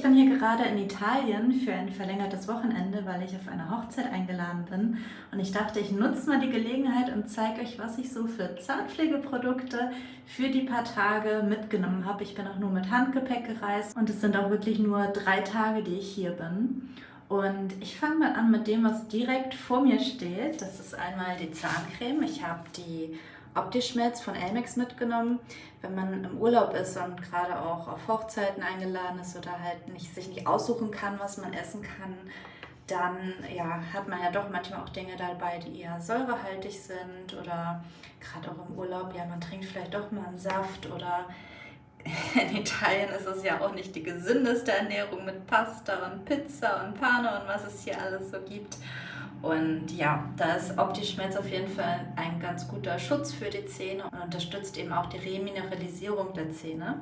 ich bin hier gerade in Italien für ein verlängertes Wochenende, weil ich auf eine Hochzeit eingeladen bin. Und ich dachte, ich nutze mal die Gelegenheit und zeige euch, was ich so für Zahnpflegeprodukte für die paar Tage mitgenommen habe. Ich bin auch nur mit Handgepäck gereist und es sind auch wirklich nur drei Tage, die ich hier bin. Und ich fange mal an mit dem, was direkt vor mir steht. Das ist einmal die Zahncreme. Ich habe die Optischmelz von Elmex mitgenommen. Wenn man im Urlaub ist und gerade auch auf Hochzeiten eingeladen ist oder halt nicht, sich nicht aussuchen kann, was man essen kann, dann ja, hat man ja doch manchmal auch Dinge dabei, die eher säurehaltig sind oder gerade auch im Urlaub, ja, man trinkt vielleicht doch mal einen Saft oder in Italien ist es ja auch nicht die gesündeste Ernährung mit Pasta und Pizza und Pane und was es hier alles so gibt. Und ja, da ist Optischmelz auf jeden Fall ein ganz guter Schutz für die Zähne und unterstützt eben auch die Remineralisierung der Zähne.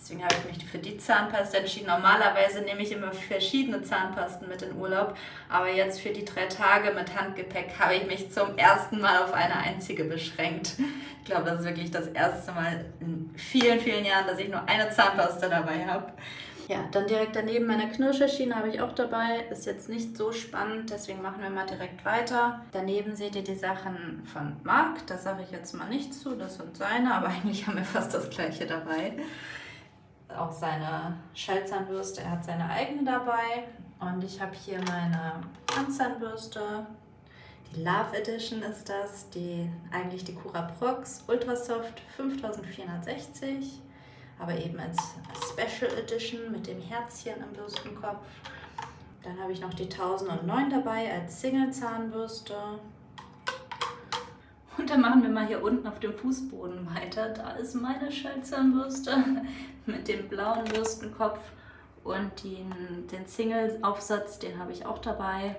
Deswegen habe ich mich für die Zahnpasta entschieden. Normalerweise nehme ich immer verschiedene Zahnpasten mit in Urlaub, aber jetzt für die drei Tage mit Handgepäck habe ich mich zum ersten Mal auf eine einzige beschränkt. Ich glaube, das ist wirklich das erste Mal in vielen, vielen Jahren, dass ich nur eine Zahnpasta dabei habe. Ja, dann direkt daneben meine Knirscherschiene habe ich auch dabei. Ist jetzt nicht so spannend, deswegen machen wir mal direkt weiter. Daneben seht ihr die Sachen von Marc. Da sage ich jetzt mal nichts zu, das sind seine, aber eigentlich haben wir fast das gleiche dabei. Auch seine Schallzahnbürste, er hat seine eigene dabei. Und ich habe hier meine Handzahnbürste. Die Love Edition ist das, die eigentlich die Cura Prox Ultrasoft 5460 aber eben als Special Edition mit dem Herzchen im Bürstenkopf. Dann habe ich noch die 1009 dabei als Single-Zahnbürste. Und dann machen wir mal hier unten auf dem Fußboden weiter. Da ist meine Schallzahnbürste mit dem blauen Bürstenkopf und den, den Single-Aufsatz, den habe ich auch dabei.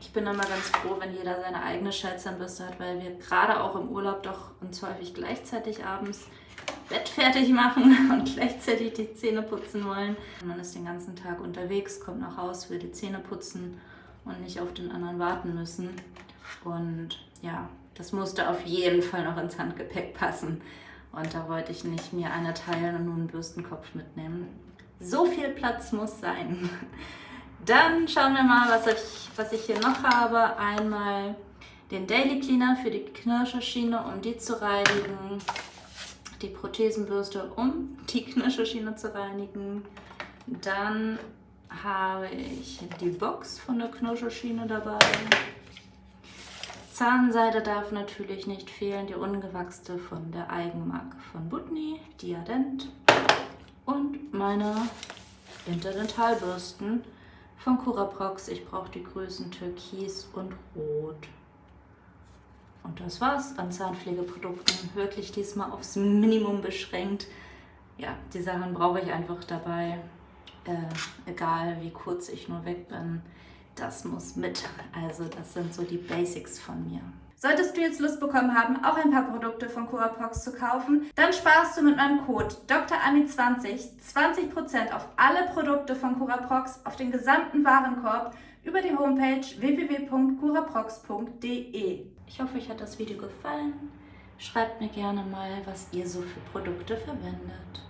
Ich bin immer ganz froh, wenn jeder seine eigene Schallzahnbürste hat, weil wir gerade auch im Urlaub doch uns häufig gleichzeitig abends Bett fertig machen und gleichzeitig die Zähne putzen wollen. Man ist den ganzen Tag unterwegs, kommt nach Hause, will die Zähne putzen und nicht auf den anderen warten müssen. Und ja, das musste auf jeden Fall noch ins Handgepäck passen. Und da wollte ich nicht mir eine teilen und nur einen Bürstenkopf mitnehmen. So viel Platz muss sein. Dann schauen wir mal, was ich, was ich hier noch habe. Einmal den Daily Cleaner für die Knirscherschiene, um die zu reinigen die Prothesenbürste, um die Knirscherschiene zu reinigen. Dann habe ich die Box von der Knirscherschiene dabei. Zahnseide darf natürlich nicht fehlen, die ungewachste von der Eigenmarke von Butni, Diadent. Und meine Interdentalbürsten von Curaprox. Ich brauche die Größen Türkis und Rot. Und das war's an Zahnpflegeprodukten. Wirklich diesmal aufs Minimum beschränkt. Ja, die Sachen brauche ich einfach dabei. Äh, egal wie kurz ich nur weg bin, das muss mit. Also das sind so die Basics von mir. Solltest du jetzt Lust bekommen haben, auch ein paar Produkte von Curaprox zu kaufen, dann sparst du mit meinem Code DrAmi20 20% auf alle Produkte von Curaprox auf den gesamten Warenkorb über die Homepage www.curaprox.de. Ich hoffe, euch hat das Video gefallen. Schreibt mir gerne mal, was ihr so für Produkte verwendet.